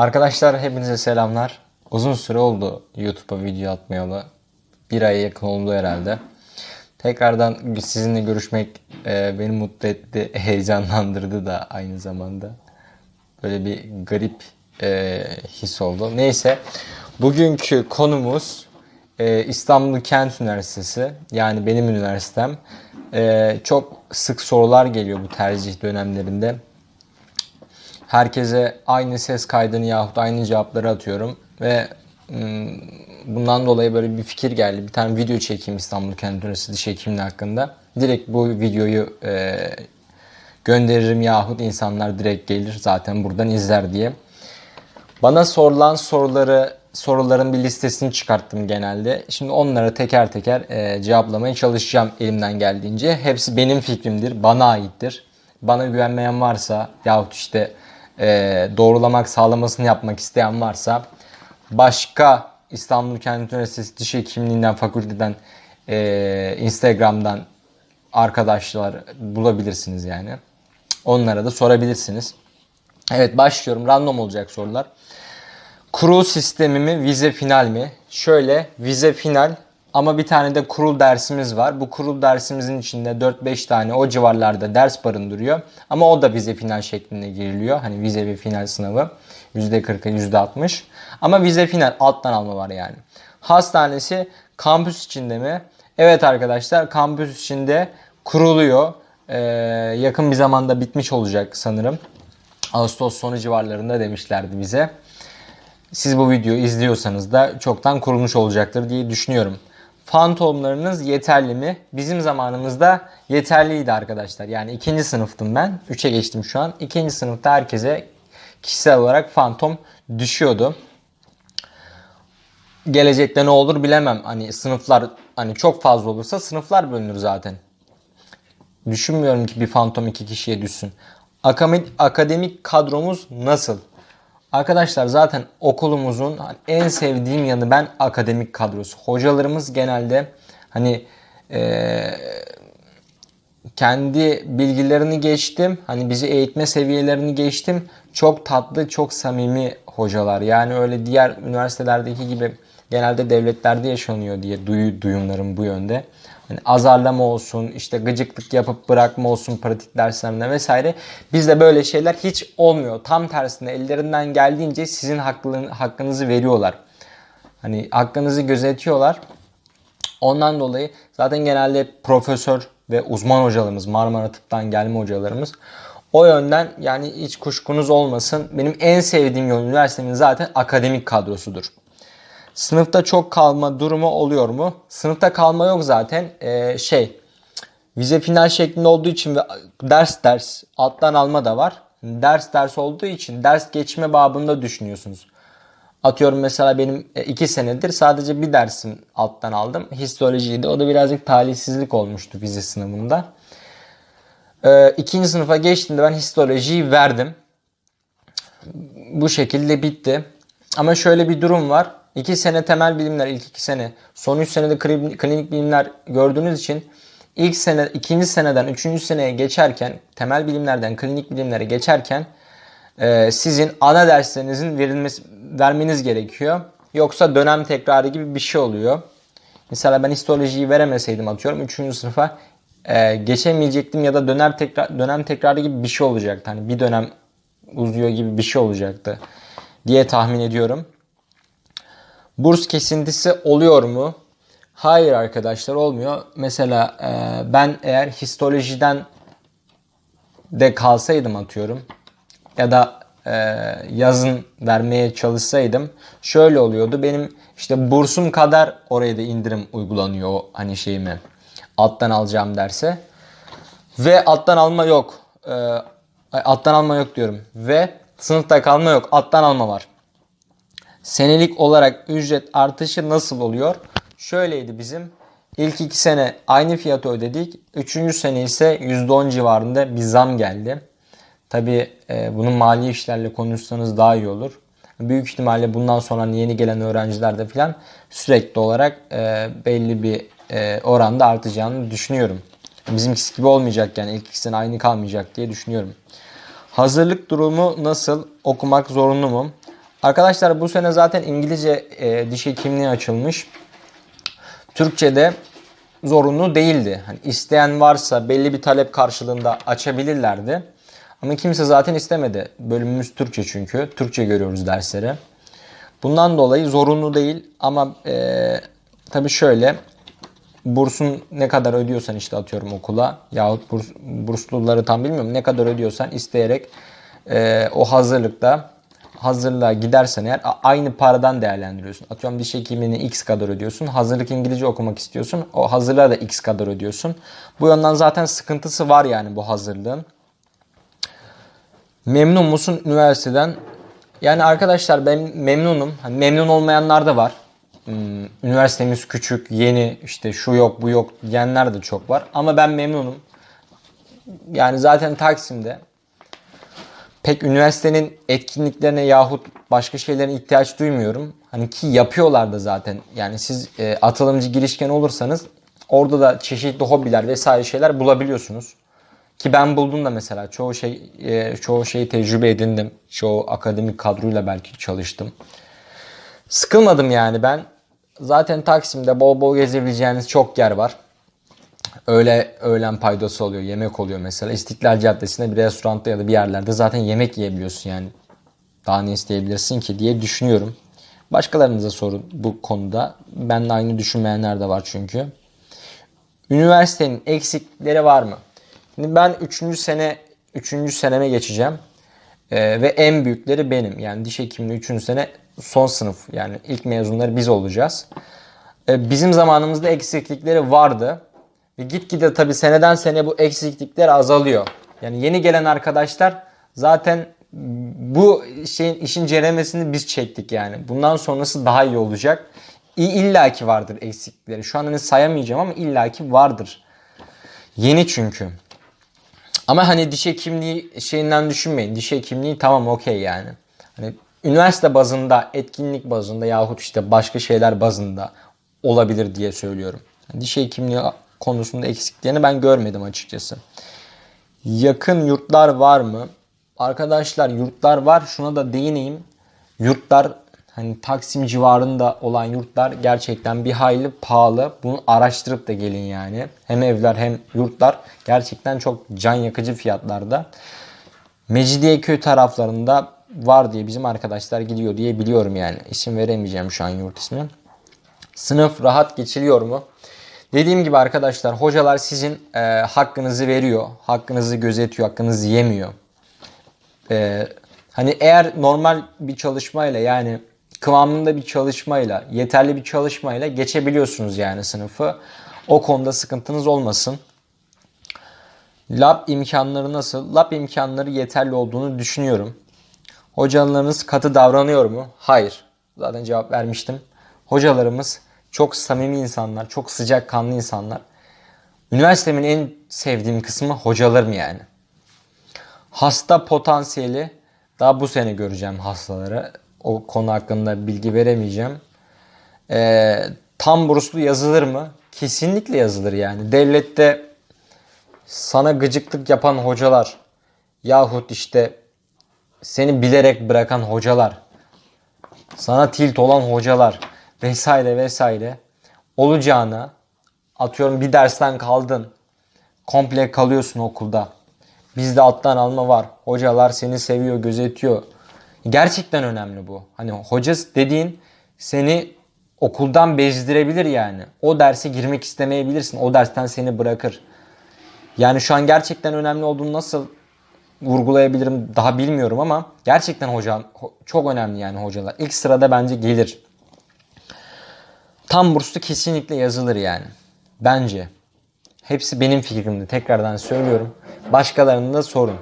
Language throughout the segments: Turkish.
Arkadaşlar hepinize selamlar. Uzun süre oldu YouTube'a video atmayalı. Bir aya yakın oldu herhalde. Tekrardan sizinle görüşmek e, beni mutlu etti, heyecanlandırdı da aynı zamanda. Böyle bir garip e, his oldu. Neyse, bugünkü konumuz e, İstanbul Kent Üniversitesi. Yani benim üniversitem. Çok sık sorular geliyor bu tercih dönemlerinde herkese aynı ses kaydını yahut aynı cevapları atıyorum ve bundan dolayı böyle bir fikir geldi. Bir tane video çekeyim İstanbul Kent Üniversitesi diş hekimliği hakkında. Direkt bu videoyu e, gönderirim yahut insanlar direkt gelir zaten buradan izler diye. Bana sorulan soruları soruların bir listesini çıkarttım genelde. Şimdi onları teker teker e, cevaplamaya çalışacağım elimden geldiğince. Hepsi benim fikrimdir, bana aittir. Bana güvenmeyen varsa yahut işte doğrulamak, sağlamasını yapmak isteyen varsa başka İstanbul Kent Üniversitesi Diş Hekimliğinden, fakülteden, e, Instagram'dan arkadaşlar bulabilirsiniz yani. Onlara da sorabilirsiniz. Evet başlıyorum. Random olacak sorular. Kurul sistemi mi, vize final mi? Şöyle vize final ama bir tane de kurul dersimiz var. Bu kurul dersimizin içinde 4-5 tane o civarlarda ders barındırıyor. Ama o da vize final şeklinde giriliyor. Hani vize ve final sınavı. %40'a %60. Ama vize final alttan alma var yani. Hastanesi kampüs içinde mi? Evet arkadaşlar kampüs içinde kuruluyor. Ee, yakın bir zamanda bitmiş olacak sanırım. Ağustos sonu civarlarında demişlerdi bize. Siz bu videoyu izliyorsanız da çoktan kurulmuş olacaktır diye düşünüyorum. Fantomlarınız yeterli mi? Bizim zamanımızda yeterliydi arkadaşlar. Yani ikinci sınıftım ben. Üçe geçtim şu an. İkinci sınıfta herkese kişisel olarak fantom düşüyordu. Gelecekte ne olur bilemem. Hani sınıflar hani çok fazla olursa sınıflar bölünür zaten. Düşünmüyorum ki bir fantom iki kişiye düşsün. Akademik, kadromuz nasıl? Arkadaşlar zaten okulumuzun en sevdiğim yanı ben akademik kadrosu. Hocalarımız genelde hani e, kendi bilgilerini geçtim. Hani bizi eğitme seviyelerini geçtim. Çok tatlı, çok samimi hocalar. Yani öyle diğer üniversitelerdeki gibi genelde devletlerde yaşanıyor diye duyu, duyumlarım bu yönde. Hani azarlama olsun, işte gıcıklık yapıp bırakma olsun pratik derslerinde vesaire. Bizde böyle şeyler hiç olmuyor. Tam tersine ellerinden geldiğince sizin hakkınızı veriyorlar. Hani hakkınızı gözetiyorlar. Ondan dolayı zaten genelde profesör ve uzman hocalarımız, Marmara Tıp'tan gelme hocalarımız o yönden yani hiç kuşkunuz olmasın. Benim en sevdiğim yol üniversitemin zaten akademik kadrosudur. Sınıfta çok kalma durumu oluyor mu? Sınıfta kalma yok zaten. Ee, şey vize final şeklinde olduğu için ve ders ders alttan alma da var. Ders ders olduğu için ders geçme babında düşünüyorsunuz. Atıyorum mesela benim e, iki senedir sadece bir dersim alttan aldım. Histolojiydi. O da birazcık talihsizlik olmuştu vize sınavında. Ee, ikinci sınıfa geçtiğimde ben histolojiyi verdim. Bu şekilde bitti. Ama şöyle bir durum var. 2 sene temel bilimler ilk 2 sene. Son 3 senede klinik bilimler gördüğünüz için ilk sene, ikinci seneden üçüncü seneye geçerken temel bilimlerden klinik bilimlere geçerken e, sizin ana derslerinizin verilmesi, vermeniz gerekiyor. Yoksa dönem tekrarı gibi bir şey oluyor. Mesela ben histolojiyi veremeseydim atıyorum 3. sınıfa e, geçemeyecektim ya da dönem tekrar dönem tekrarı gibi bir şey olacaktı. Hani bir dönem uzuyor gibi bir şey olacaktı diye tahmin ediyorum. Burs kesintisi oluyor mu? Hayır arkadaşlar olmuyor. Mesela e, ben eğer histolojiden de kalsaydım atıyorum ya da e, yazın vermeye çalışsaydım şöyle oluyordu. Benim işte bursum kadar oraya da indirim uygulanıyor hani şeyime alttan alacağım derse. Ve alttan alma yok. E, alttan alma yok diyorum. Ve sınıfta kalma yok. Alttan alma var. Senelik olarak ücret artışı nasıl oluyor? Şöyleydi bizim. İlk iki sene aynı fiyatı ödedik. Üçüncü sene ise %10 civarında bir zam geldi. Tabi e, bunun mali işlerle konuşsanız daha iyi olur. Büyük ihtimalle bundan sonra yeni gelen öğrencilerde falan sürekli olarak e, belli bir e, oranda artacağını düşünüyorum. Bizimkisi gibi olmayacak yani ilk iki sene aynı kalmayacak diye düşünüyorum. Hazırlık durumu nasıl? Okumak zorunlu mu? Arkadaşlar bu sene zaten İngilizce e, diş hekimliği açılmış. Türkçe'de zorunlu değildi. Hani isteyen varsa belli bir talep karşılığında açabilirlerdi. Ama kimse zaten istemedi. Bölümümüz Türkçe çünkü. Türkçe görüyoruz dersleri. Bundan dolayı zorunlu değil ama e, tabii şöyle bursun ne kadar ödüyorsan işte atıyorum okula yahut burs, bursluları tam bilmiyorum ne kadar ödüyorsan isteyerek e, o hazırlıkta hazırlığa gidersen eğer aynı paradan değerlendiriyorsun. Atıyorum diş hekimliğini x kadar ödüyorsun. Hazırlık İngilizce okumak istiyorsun. O hazırlığa da x kadar ödüyorsun. Bu yönden zaten sıkıntısı var yani bu hazırlığın. Memnun musun üniversiteden? Yani arkadaşlar ben memnunum. Hani memnun olmayanlar da var. Hmm, üniversitemiz küçük, yeni, işte şu yok, bu yok diyenler de çok var. Ama ben memnunum. Yani zaten Taksim'de pek üniversitenin etkinliklerine yahut başka şeylere ihtiyaç duymuyorum. Hani ki yapıyorlar da zaten. Yani siz e, atılımcı girişken olursanız orada da çeşitli hobiler vesaire şeyler bulabiliyorsunuz. Ki ben buldum da mesela çoğu şey e, çoğu şeyi tecrübe edindim. Çoğu akademik kadroyla belki çalıştım. Sıkılmadım yani ben. Zaten Taksim'de bol bol gezebileceğiniz çok yer var. Öyle öğlen paydası oluyor, yemek oluyor mesela. İstiklal Caddesi'nde bir restoranda ya da bir yerlerde zaten yemek yiyebiliyorsun yani. Daha ne isteyebilirsin ki diye düşünüyorum. Başkalarınıza sorun bu konuda. Benle aynı düşünmeyenler de var çünkü. Üniversitenin eksikleri var mı? Şimdi ben 3. sene 3. seneme geçeceğim. Ee, ve en büyükleri benim. Yani diş hekimliği 3. sene son sınıf. Yani ilk mezunları biz olacağız. Ee, bizim zamanımızda eksiklikleri vardı. Ve gitgide tabii seneden sene bu eksiklikler azalıyor. Yani yeni gelen arkadaşlar zaten bu şeyin işin ceremesini biz çektik yani. Bundan sonrası daha iyi olacak. İlla ki vardır eksiklikleri. Şu an hani sayamayacağım ama illaki vardır. Yeni çünkü. Ama hani diş hekimliği şeyinden düşünmeyin. Diş hekimliği tamam okey yani. Hani üniversite bazında, etkinlik bazında yahut işte başka şeyler bazında olabilir diye söylüyorum. Diş hekimliği konusunda eksiklerini ben görmedim açıkçası. Yakın yurtlar var mı? Arkadaşlar yurtlar var. Şuna da değineyim. Yurtlar hani Taksim civarında olan yurtlar gerçekten bir hayli pahalı. Bunu araştırıp da gelin yani. Hem evler hem yurtlar gerçekten çok can yakıcı fiyatlarda. Mecidiyeköy taraflarında var diye bizim arkadaşlar gidiyor diye biliyorum yani. İsim veremeyeceğim şu an yurt ismi. Sınıf rahat geçiliyor mu? Dediğim gibi arkadaşlar hocalar sizin e, hakkınızı veriyor. Hakkınızı gözetiyor, hakkınızı yemiyor. E, hani eğer normal bir çalışmayla yani kıvamında bir çalışmayla, yeterli bir çalışmayla geçebiliyorsunuz yani sınıfı. O konuda sıkıntınız olmasın. Lab imkanları nasıl? Lab imkanları yeterli olduğunu düşünüyorum. Hocalarınız katı davranıyor mu? Hayır. Zaten cevap vermiştim. Hocalarımız çok samimi insanlar, çok sıcak kanlı insanlar. Üniversitemin en sevdiğim kısmı hocalarım yani. Hasta potansiyeli daha bu sene göreceğim hastaları. O konu hakkında bilgi veremeyeceğim. Ee, tam burslu yazılır mı? Kesinlikle yazılır yani. Devlette sana gıcıklık yapan hocalar yahut işte seni bilerek bırakan hocalar, sana tilt olan hocalar vesaire vesaire olacağını atıyorum bir dersten kaldın komple kalıyorsun okulda. Bizde alttan alma var. Hocalar seni seviyor, gözetiyor. Gerçekten önemli bu. Hani hoca dediğin seni okuldan bezdirebilir yani. O derse girmek istemeyebilirsin. O dersten seni bırakır. Yani şu an gerçekten önemli olduğunu nasıl vurgulayabilirim daha bilmiyorum ama gerçekten hocam çok önemli yani hocalar. İlk sırada bence gelir. Tam burslu kesinlikle yazılır yani. Bence. Hepsi benim fikrimdi. Tekrardan söylüyorum. Başkalarını da sorun.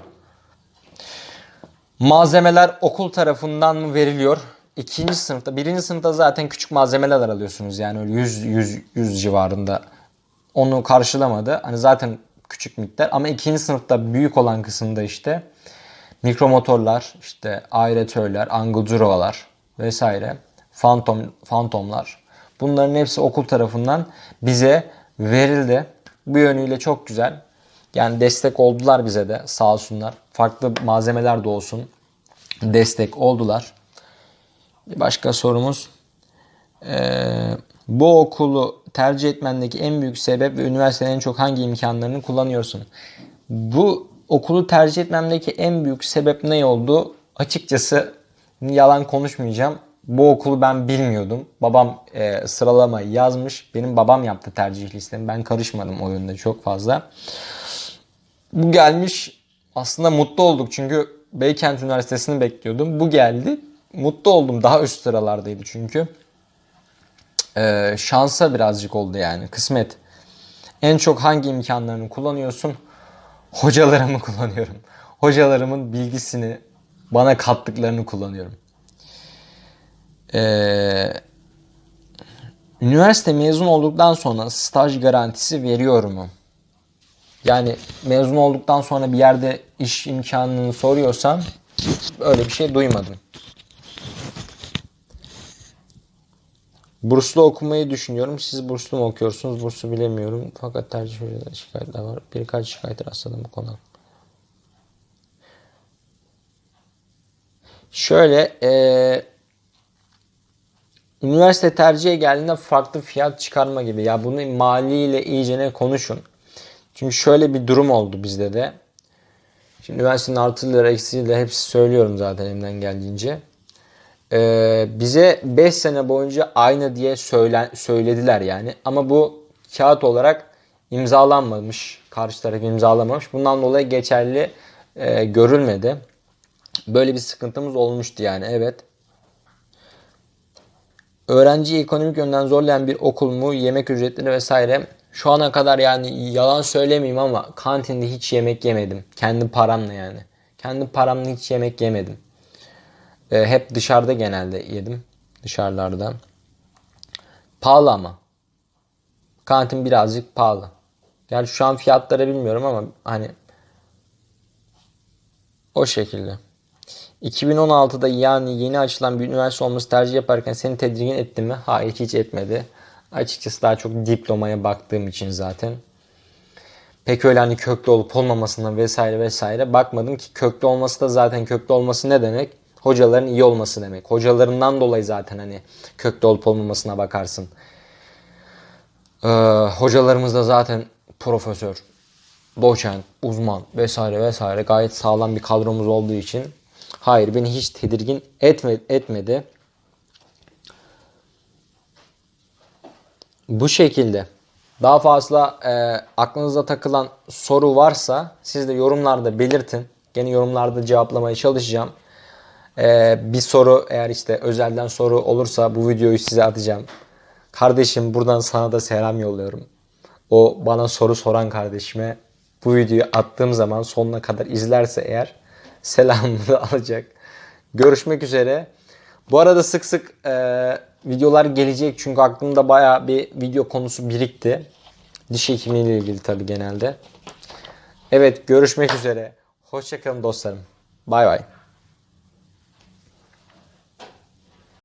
Malzemeler okul tarafından mı veriliyor? İkinci sınıfta, birinci sınıfta zaten küçük malzemeler alıyorsunuz. Yani öyle 100, 100, 100 civarında. Onu karşılamadı. Hani zaten küçük miktar. Ama ikinci sınıfta büyük olan kısımda işte mikromotorlar, işte aeratörler, angudurovalar vesaire, fantom, fantomlar. Bunların hepsi okul tarafından bize verildi. Bu yönüyle çok güzel. Yani destek oldular bize de sağ olsunlar. Farklı malzemeler de olsun destek oldular. Bir başka sorumuz. Ee, bu okulu tercih etmendeki en büyük sebep ve üniversitenin en çok hangi imkanlarını kullanıyorsun? Bu okulu tercih etmemdeki en büyük sebep ne oldu? Açıkçası yalan konuşmayacağım. Bu okulu ben bilmiyordum. Babam e, sıralamayı yazmış. Benim babam yaptı tercih listemi. Ben karışmadım o yönde çok fazla. Bu gelmiş. Aslında mutlu olduk çünkü Beykent Üniversitesi'ni bekliyordum. Bu geldi. Mutlu oldum. Daha üst sıralardaydı çünkü. Ee, şansa birazcık oldu yani. Kısmet. En çok hangi imkanlarını kullanıyorsun? Hocalarımı kullanıyorum. Hocalarımın bilgisini bana kattıklarını kullanıyorum. Ee, üniversite mezun olduktan sonra staj garantisi veriyor mu? Yani mezun olduktan sonra bir yerde iş imkanını soruyorsan öyle bir şey duymadım. Burslu okumayı düşünüyorum. Siz burslu mu okuyorsunuz? Burslu bilemiyorum. Fakat tercih şikayetler var. Birkaç şikayet rastladım bu konuda. Şöyle eee üniversite tercihe geldiğinde farklı fiyat çıkarma gibi. Ya bunu maliyle iyicene konuşun. Çünkü şöyle bir durum oldu bizde de. Şimdi üniversitenin artıları eksiğiyle hepsi söylüyorum zaten elimden geldiğince. Ee, bize 5 sene boyunca aynı diye söylen, söylediler yani. Ama bu kağıt olarak imzalanmamış. Karşı taraf imzalamamış. Bundan dolayı geçerli e, görülmedi. Böyle bir sıkıntımız olmuştu yani evet. Öğrenciyi ekonomik yönden zorlayan bir okul mu? Yemek ücretleri vesaire. Şu ana kadar yani yalan söylemeyeyim ama kantinde hiç yemek yemedim. Kendi paramla yani. Kendi paramla hiç yemek yemedim. Ee, hep dışarıda genelde yedim. Dışarılarda. Pahalı ama. Kantin birazcık pahalı. Yani şu an fiyatları bilmiyorum ama hani o şekilde. 2016'da yani yeni açılan bir üniversite olması tercih yaparken seni tedirgin etti mi? Hayır hiç etmedi. Açıkçası daha çok diplomaya baktığım için zaten. Pek öyle hani köklü olup olmamasına vesaire vesaire bakmadım ki köklü olması da zaten köklü olması ne demek? Hocaların iyi olması demek. Hocalarından dolayı zaten hani köklü olup olmamasına bakarsın. Ee, hocalarımız da zaten profesör, doçent, uzman vesaire vesaire gayet sağlam bir kadromuz olduğu için hayır beni hiç tedirgin etme, etmedi. Bu şekilde. Daha fazla e, aklınıza takılan soru varsa siz de yorumlarda belirtin. Gene yorumlarda cevaplamaya çalışacağım. E, bir soru eğer işte özelden soru olursa bu videoyu size atacağım. Kardeşim buradan sana da selam yolluyorum. O bana soru soran kardeşime bu videoyu attığım zaman sonuna kadar izlerse eğer selamını alacak. Görüşmek üzere. Bu arada sık sık e, videolar gelecek çünkü aklımda baya bir video konusu birikti. Diş hekimliği ilgili tabi genelde. Evet görüşmek üzere. Hoşçakalın dostlarım. Bay bay.